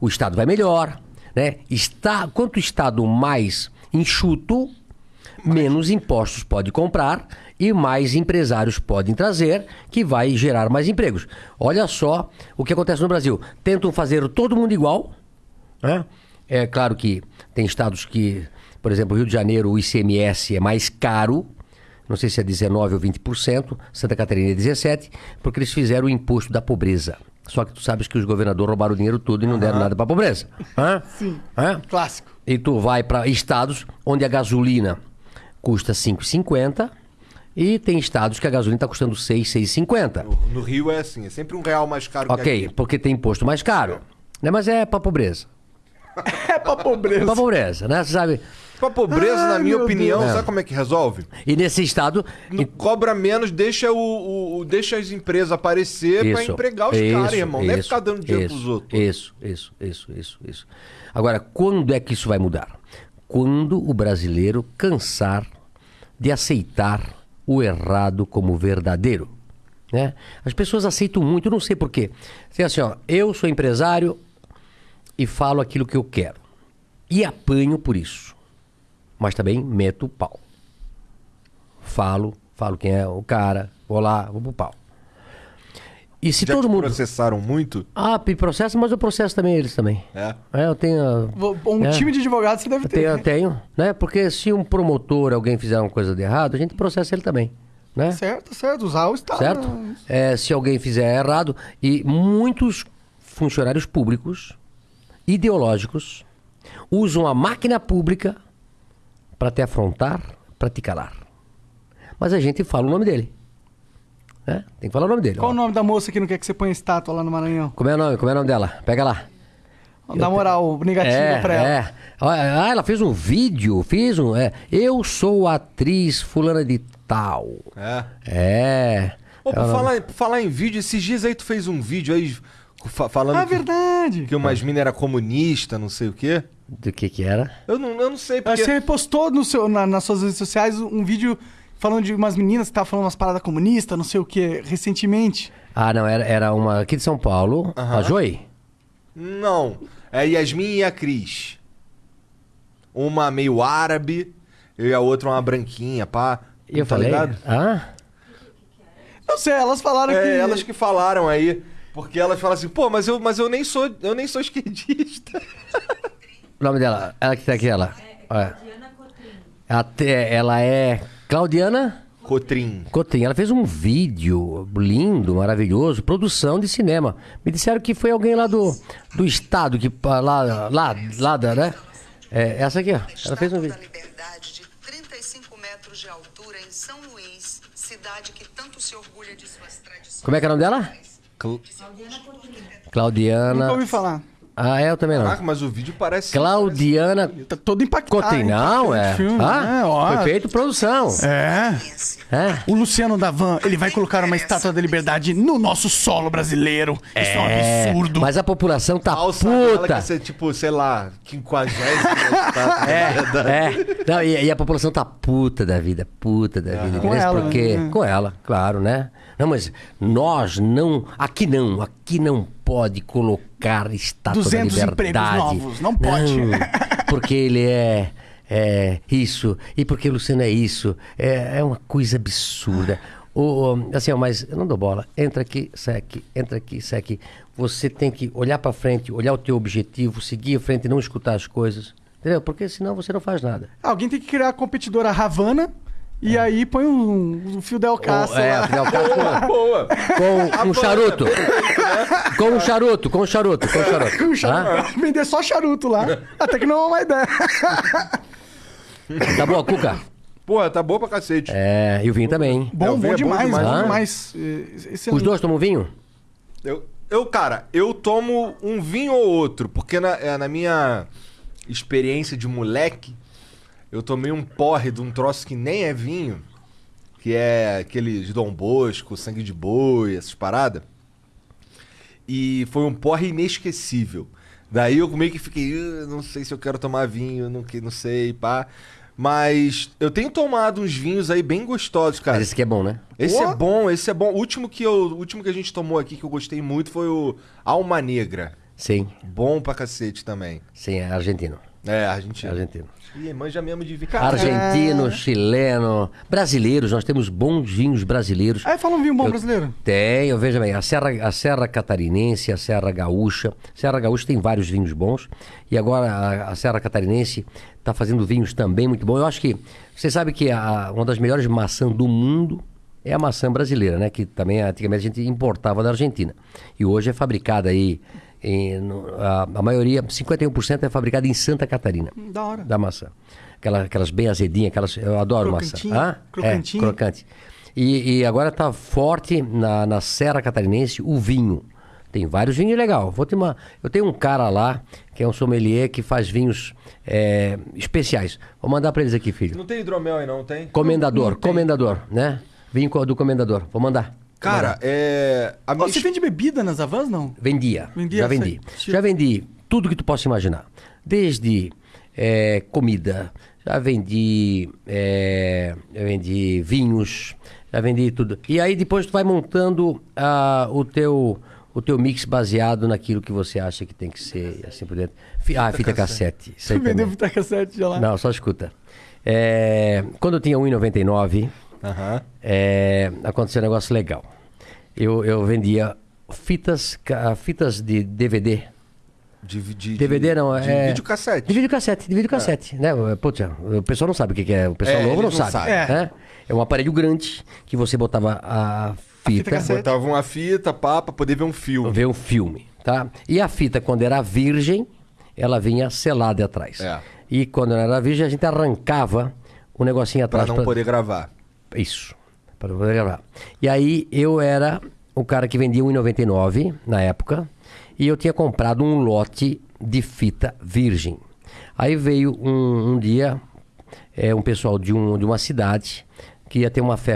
o Estado vai melhor, né? Está, quanto o Estado mais enxuto, menos impostos pode comprar e mais empresários podem trazer, que vai gerar mais empregos. Olha só o que acontece no Brasil. Tentam fazer todo mundo igual, né? É claro que tem estados que, por exemplo, Rio de Janeiro, o ICMS é mais caro, não sei se é 19% ou 20%, Santa Catarina é 17%, porque eles fizeram o imposto da pobreza. Só que tu sabes que os governadores roubaram o dinheiro todo e não deram nada para a pobreza. Hã? Sim. Hã? Clássico. E tu vai para estados onde a gasolina custa 5,50 e tem estados que a gasolina está custando 6, 6,50. No, no Rio é assim, é sempre um real mais caro que Ok, aqui. porque tem imposto mais caro. Né? Mas é para pobreza. É pra É pobreza. para pobreza, né? Você sabe? Pra pobreza, Ai, na minha opinião, Deus. sabe como é que resolve? E nesse estado. Não cobra menos, deixa, o, o- deixa as empresas aparecer pra Isso, empregar os isso, caras, irmão. Não é isso, ficar dando dinheiro isso, pros outros. Isso, isso, isso, isso, isso. Agora, quando é que isso vai mudar? Quando o brasileiro cansar de aceitar o errado como verdadeiro. Né? As pessoas aceitam muito, eu não sei porquê. Tem assim, ó, eu sou empresário e falo aquilo que eu quero. E apanho por isso. Mas também meto o pau. Falo, falo quem é o cara, vou lá, vou pro pau. E se Já todo mundo. processaram muito? Ah, me processa, mas eu processo também eles também. É. É, eu tenho. Um É. time de advogados você deve Eu ter. tenho, eu né? tenho, né? Porque se um promotor, alguém fizer uma coisa de errado, a gente processa ele também, né? Certo, certo. Usar o Estado. Certo? É, se alguém fizer errado, e muitos funcionários públicos, ideológicos, usam a máquina pública para te afrontar, para te calar. Mas a gente fala o nome dele. Né? Tem que falar o nome dele. Qual ó. o nome da moça que não quer que você ponha estátua lá no Maranhão? Como é o nome? Como é o nome dela? Pega lá. Dá moral negativa É, pra ela. é. Ah, ela fez um vídeo, fiz um. É, eu sou atriz fulana de tal. É. É. Ô, por falar, por falar em vídeo, esses dias aí tu fez um vídeo aí fa- falando Ah, que, verdade. que umas minas eram comunistas, não sei o quê. Do que que era? Eu não, eu não sei porque... Você postou no seu, na- nas suas redes sociais um vídeo falando de umas meninas que estavam falando umas paradas comunistas, não sei o que, recentemente. Ah, não, era, era uma aqui de São Paulo, a Joy. Não. É a Yasmin e a Cris. Uma meio árabe e a outra uma branquinha, pá. E eu tá falei. ligado? Ah? Não sei, elas falaram que. É, elas que falaram aí. Porque elas falam assim, pô, mas eu, mas eu nem sou, eu nem sou esquerdista. O nome dela, ela que tá aqui, ela. É. Até, ela é Claudiana Cotrim. Cotrim. Ela fez um vídeo lindo, maravilhoso, produção de cinema. Me disseram que foi alguém lá do, do estado, que lá, lá, lá da, né? É, essa aqui, ó. Ela fez um vídeo. da Liberdade de 35 metros de altura em São Luís, cidade que tanto se orgulha de suas tradições. Como é que é o nome dela? Claudiana. Nunca ouvi falar. Ah, é, eu também não. Caraca, mas o vídeo parece. Claudiana Tá todo impactado. Cotrim. Não, é. Filme, Ah, né? Ó, foi feito produção. É. É. O Luciano Davan, ele vai colocar uma estátua da liberdade no nosso solo brasileiro. Isso é um É, absurdo. Mas a população tá Alça dela puta. que ser tipo, sei lá, 50 É, é. Não, e, e a população tá puta da vida, puta da vida. Com ela, Porque, né? com ela, claro, né? Não, mas nós não, aqui não, aqui não pode colocar estátua 200 da liberdade. empregos novos, não pode. Não, porque ele é, é isso, e porque o Luciano é isso. É, é uma coisa absurda. O, assim, ó, mas eu não dou bola. Entra aqui, sai aqui, entra aqui, sai aqui. Você tem que olhar pra frente, olhar o teu objetivo, seguir à frente e não escutar as coisas. Entendeu? Porque senão você não faz nada. Alguém tem que criar a competidora Havana e aí põe um, um fio Del Castro. Ou- é, lá. afinal, o cara com, Boa. com um charuto. Com um charuto, com um charuto, com um charuto. Com charuto. Hã? Vender só charuto lá. Até que não é uma ideia. Tá boa, Cuca? Porra, tá boa pra cacete. É, e o vinho também. Bom, É, o bom vinho é bom demais, demais, bom né? demais. Eh, excelente. Os dois tomam vinho? Eu, eu, cara, eu tomo um vinho ou outro, porque na, é, na minha experiência de moleque, eu tomei um porre de um troço que nem é vinho, que é aquele de Dom Bosco, sangue de boi, essas paradas. E foi um porre inesquecível. Daí eu meio que fiquei, "Ah, não sei se eu quero tomar vinho, não, que- não sei, pá. Mas eu tenho tomado uns vinhos aí bem gostosos, cara. Mas esse aqui é bom, né? Esse Pô. é bom, esse é bom. O último que, eu, o último que a gente tomou aqui que eu gostei muito foi o Alma Negra. Sim, Bom pra cacete também. sim, é argentino. É, argentino. Argentino. Ih, manja mesmo de vinho. Argentino, chileno, brasileiros, nós temos bons vinhos brasileiros. Aí fala um vinho bom Eu brasileiro. Tenho, veja bem, a Serra, a Serra Catarinense, a Serra Gaúcha. Serra Gaúcha tem vários vinhos bons. E agora a, a Serra Catarinense está fazendo vinhos também muito bons. Eu acho que. Você sabe que a- uma das melhores maçãs do mundo é a maçã brasileira, né? Que também antigamente a gente importava da Argentina. E hoje é fabricada aí. Em- no- a, a maioria, 51% é fabricada em Santa Catarina Da hora. da maçã. Aquela- aquelas bem azedinhas, aquelas, eu adoro Crocantinho, maçã. Hã? crocantinho. É, crocante. E, e agora tá forte na, na Serra Catarinense o vinho. Tem vários vinhos legal. Vou ter uma, eu tenho um cara lá, que é um sommelier, que faz vinhos é, especiais. Vou mandar para eles aqui, filho. Não tem hidromel aí não, tem? Comendador, comendador, né? Vinho do comendador. Vou mandar. Cara, é... A minha você vende bebida nas Havans, não? Vendia. Vendia, já vendi. sei. Já vendi tudo que tu possa imaginar. Desde eh, comida, já vendi, eh, já vendi vinhos, já vendi tudo. E aí depois tu vai montando ah, o teu o teu mix baseado naquilo que você acha que tem que ser, assim por dentro. Fi- Ah, fita cassete. Isso aí vendeu também. fita cassete já lá. Não, só escuta. Eh, quando eu tinha 1,99, Aham. é, aconteceu um negócio legal. Eu, eu vendia fitas, fitas de DVD. De, de, DVD não, de é. videocassete. De videocassete, de videocassete. Né? Putz, o pessoal não sabe o que é. O pessoal É, novo não não sabe. sabem. né? É um aparelho grande que você botava a fita fita, cassete. Botava uma fita, pá, pra poder ver um filme. ver um filme. Tá? E a fita, quando era virgem, ela vinha selada atrás. É. E quando ela era virgem, a gente arrancava o negocinho Pra atrás. não poder gravar. Isso, para poder gravar. E aí eu era o cara que vendia 1,99 na época e eu tinha comprado um lote de fita virgem. Aí veio um, um dia é, um pessoal de, um, de uma cidade que ia ter uma festa